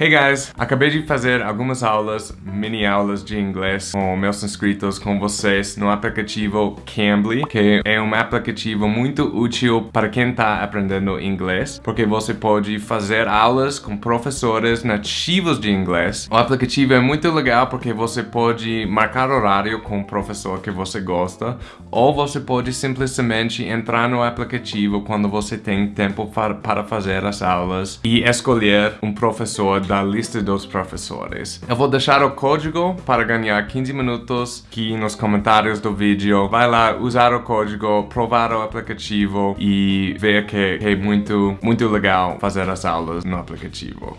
Hey guys! Acabei de fazer algumas aulas, mini aulas de inglês com meus inscritos, com vocês no aplicativo Cambly, que é um aplicativo muito útil para quem está aprendendo inglês, porque você pode fazer aulas com professores nativos de inglês. O aplicativo é muito legal porque você pode marcar horário com o professor que você gosta, ou você pode simplesmente entrar no aplicativo quando você tem tempo para fazer as aulas e escolher um professor da lista dos professores. Eu vou deixar o código para ganhar 15 minutos aqui nos comentários do vídeo. Vai lá usar o código, provar o aplicativo e ver que é muito, muito legal fazer as aulas no aplicativo.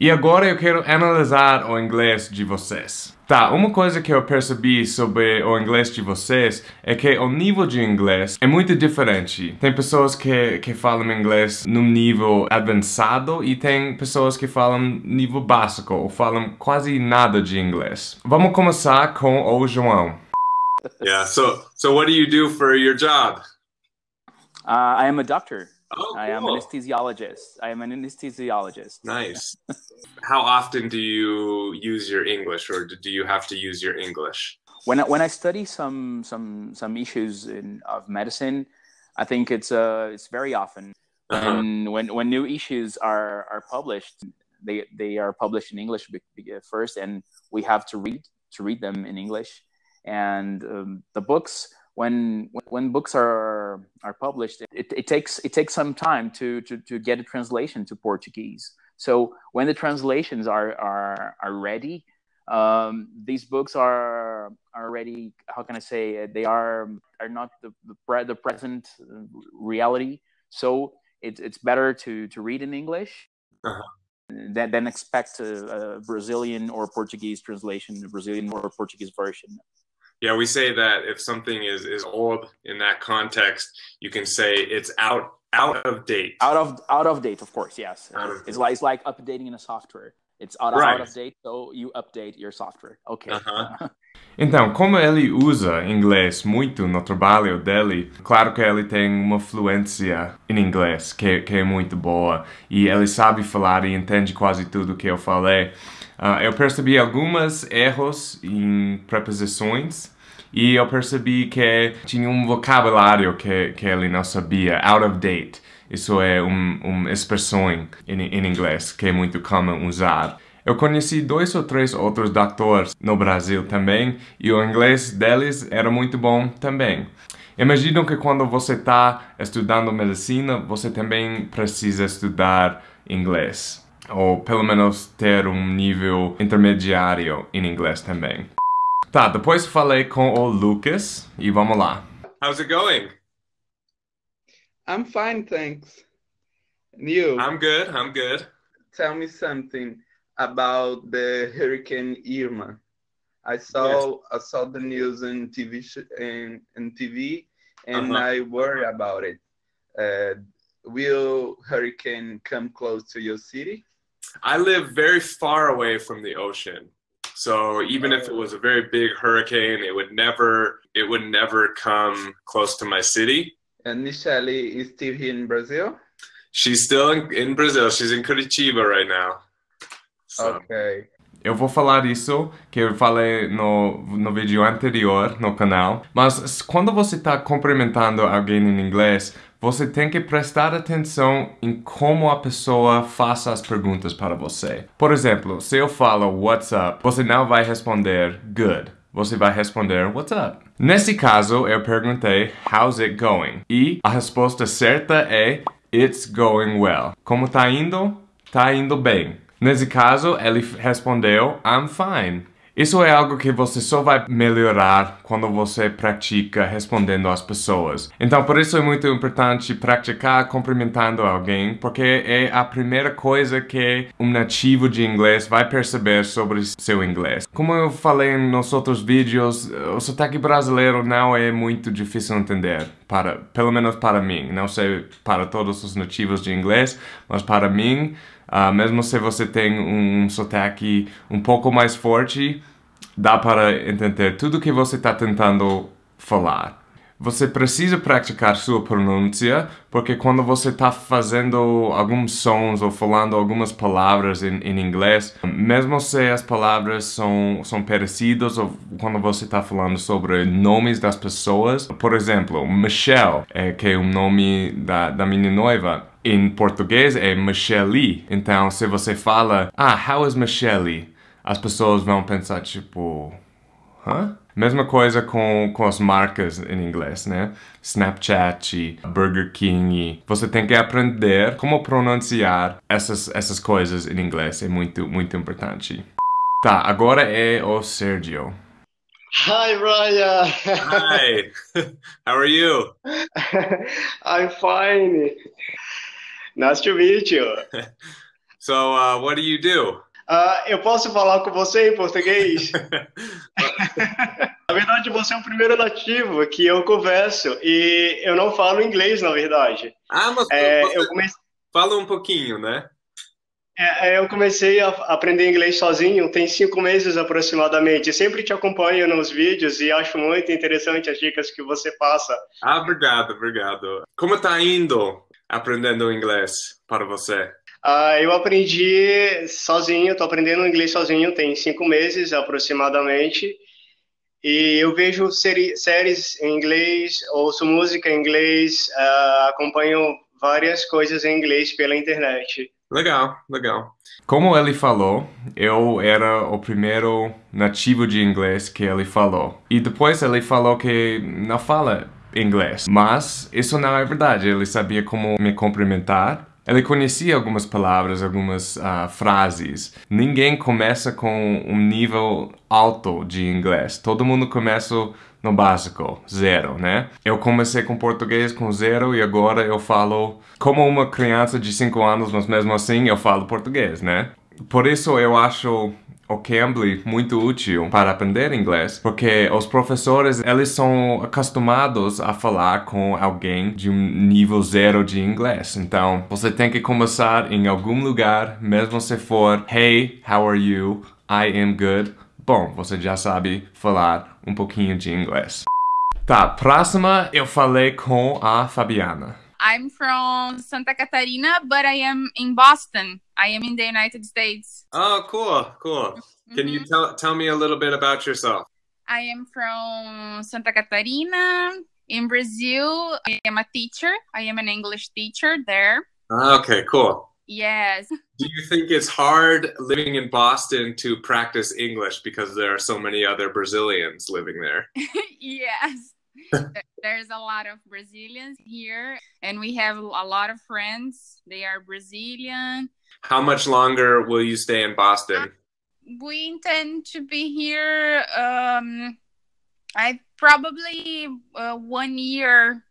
E agora eu quero analisar o inglês de vocês. Tá, uma coisa que eu percebi sobre o inglês de vocês é que o nível de inglês é muito diferente. Tem pessoas que, que falam inglês num nível avançado e tem pessoas que falam nível básico ou falam quase nada de inglês. Vamos começar com o João. Yeah, so, so what do you do for your job? Uh, I am a doctor. Oh, I am an anesthesiologist. I am an anesthesiologist. Nice. How often do you use your English, or do you have to use your English? When I, when I study some some some issues in, of medicine, I think it's uh it's very often. Uh-huh. And when when new issues are are published, they they are published in English first, and we have to read to read them in English. And um, the books when when books are are published, it, it takes it takes some time to, to to get a translation to Portuguese. So when the translations are are are ready, um, these books are are already how can I say they are are not the the, pre- the present reality. So it's it's better to to read in English. Uh-huh. Than, than expect a, a Brazilian or Portuguese translation, a Brazilian or Portuguese version. Yeah, we say that if something is is old in that context, you can say it's out out of date. out of out of date of course yes of it's like it's like updating in a software it's out, Right. out of date so you update your software okay Uh-huh. Então, como ele usa inglês muito no trabalho dele, claro que ele tem uma fluência em inglês que, que é muito boa e ele sabe falar e entende quase tudo que eu falei. Ah, eu percebi alguns erros em preposições e eu percebi que tinha um vocabulário que, que ele não sabia, out of date. Isso é um, uma expressão em, em inglês que é muito comum usar. Eu conheci dois ou três outros doutores no Brasil também e o inglês deles era muito bom também. Imagino que quando você está estudando medicina, você também precisa estudar inglês. Ou pelo menos ter um nível intermediário em inglês também. Tá, depois falei com o Lucas e vamos lá. How's it going? I'm fine, thanks. And you? I'm good. I'm good. Tell me something about the Hurricane Irma. I saw I saw the news in TV sh- in, in TV, and Uh-huh. I worry about it. Uh, will hurricane come close to your city? I live very far away from the ocean. So even if it was a very big hurricane, it would never it would never come close to my city. And Michelle is still here in Brazil. She's still in, in Brazil. She's in Curitiba right now. So Okay. Eu vou falar isso que eu falei no, no vídeo anterior no canal, mas quando você está cumprimentando alguém em inglês, você tem que prestar atenção em como a pessoa faça as perguntas para você. Por exemplo, se eu falo what's up, você não vai responder good. Você vai responder what's up. Nesse caso, eu perguntei how's it going? E a resposta certa é it's going well. Como tá indo? Tá indo bem. Nesse caso, ele respondeu I'm fine. Isso é algo que você só vai melhorar quando você pratica respondendo às pessoas. Então, por isso é muito importante praticar cumprimentando alguém, porque é a primeira coisa que um nativo de inglês vai perceber sobre seu inglês. Como eu falei nos outros vídeos, o sotaque brasileiro não é muito difícil de entender, para, pelo menos para mim. Não sei para todos os nativos de inglês, mas para mim, ah, mesmo se você tem um sotaque um pouco mais forte, dá para entender tudo que você está tentando falar. você precisa praticar sua pronúncia, porque quando você está fazendo alguns sons ou falando algumas palavras em, em, inglês, mesmo se as palavras são, são parecidas ou quando você está falando sobre nomes das pessoas, por exemplo, Michelle, é, que é o nome da, da minha noiva, em português é Michelle. Então, se você fala, ah, how is Michelle? As pessoas vão pensar, tipo, hã? Mesma coisa com, com as marcas em inglês, né? Snapchat, Burger King. Você tem que aprender como pronunciar essas, essas coisas em inglês. É muito, muito importante. Tá, agora é o Sergio. Hi, Ryan. Hi. How are you? I'm fine. Nice to meet you. So, uh, what do you do? Uh, eu posso falar com você em português? na verdade, você é o primeiro nativo que eu converso e eu não falo inglês, na verdade. Ah, mas É, eu comecei, fala um pouquinho, né? é, é, eu comecei a aprender inglês sozinho tem cinco meses aproximadamente. Sempre te acompanho nos vídeos e acho muito interessante as dicas que você passa. Ah, obrigado, obrigado. Como tá indo aprendendo inglês para você? Ah, eu aprendi sozinho, estou aprendendo inglês sozinho tem cinco meses aproximadamente. E eu vejo série, séries em inglês, ouço música em inglês, ah, acompanho várias coisas em inglês pela internet. Legal, legal. Como ele falou, eu era o primeiro nativo de inglês que ele falou. E depois ele falou que não fala inglês. Mas isso não é verdade. Ele sabia como me cumprimentar. Ele conhecia algumas palavras, algumas ah, frases. Ninguém começa com um nível alto de inglês. Todo mundo começa no básico, zero, né? Eu comecei com português com zero e agora eu falo como uma criança de 5 anos, mas mesmo assim eu falo português, né? Por isso eu acho o Cambly muito útil para aprender inglês, porque os professores, eles são acostumados a falar com alguém de um nível zero de inglês. Então, você tem que começar em algum lugar, mesmo se for Hey, how are you? I am good. Bom, você já sabe falar um pouquinho de inglês. Tá, próxima eu falei com a Fabiana. I'm from Santa Catarina, but I am in Boston. I am in the United States. Oh, cool, cool. Can you tell tell me a little bit about yourself? I am from Santa Catarina. In Brazil, I am a teacher. I am an English teacher there. Ah, Okay, cool. Yes. Do you think it's hard living in Boston to practice English because there are so many other Brazilians living there? yes. There's a lot of Brazilians here, and we have a lot of friends. They are Brazilian. How much longer will you stay in Boston? We intend to be here. Um, I probably uh, one year.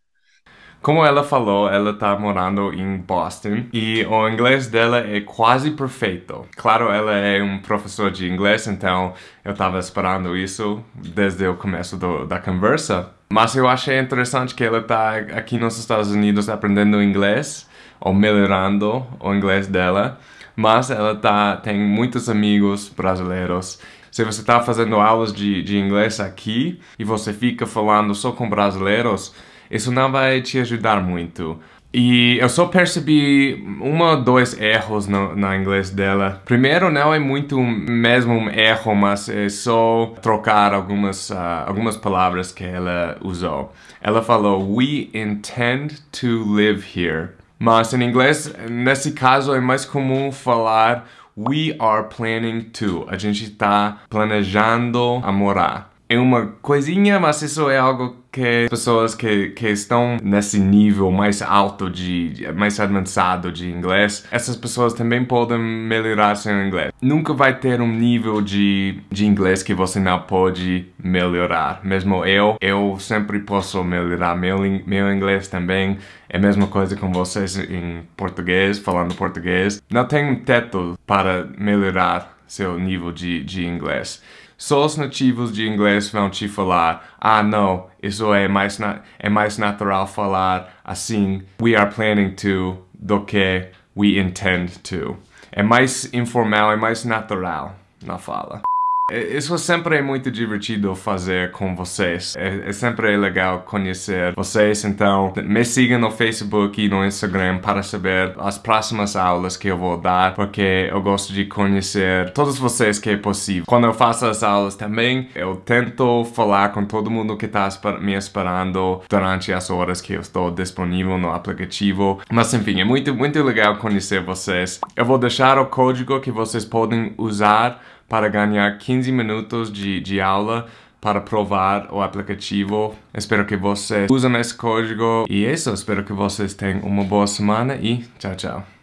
Como ela falou, ela tá morando em Boston e o inglês dela é quase perfeito. Claro, ela é um professor de inglês, então eu tava esperando isso desde o começo do- da conversa. Mas eu achei interessante que ela tá aqui nos Estados Unidos aprendendo inglês ou melhorando o inglês dela. Mas ela tá, tem muitos amigos brasileiros. Se você está fazendo aulas de, de inglês aqui e você fica falando só com brasileiros, isso não vai te ajudar muito. E eu só percebi um ou dois erros no, no inglês dela. Primeiro, não é muito mesmo um erro, mas é só trocar algumas, ah, algumas palavras que ela usou. Ela falou, We intend to live here. Mas em inglês, nesse caso, é mais comum falar We are planning to. A gente está planejando a morar. É uma coisinha, mas isso é algo que pessoas que, que estão nesse nível mais alto de mais avançado de inglês, essas pessoas também podem melhorar seu inglês. Nunca vai ter um nível de, de inglês que você não pode melhorar. Mesmo eu, eu sempre posso melhorar meu, meu inglês também. É a mesma coisa com vocês em português, falando português. Não tem um teto para melhorar seu nível de, de inglês. Só os nativos de inglês vão te falar: ah, não, isso é mais, é mais natural falar assim, we are planning to, do que we intend to. É mais informal, é mais natural na fala. É, isso sempre é muito divertido fazer com vocês. É, é, sempre legal conhecer vocês. Então, me sigam no Facebook e no Instagram para saber as próximas aulas que eu vou dar, porque eu gosto de conhecer todos vocês que é possível. Quando eu faço as aulas também, eu tento falar com todo mundo que está me esperando durante as horas que eu estou disponível no aplicativo. Mas enfim, é muito, muito legal conhecer vocês. Eu vou deixar o código que vocês podem usar para ganhar 15 minutos de, de aula para provar o aplicativo. Espero que vocês usem esse código. E é isso, espero que vocês tenham uma boa semana e tchau, tchau.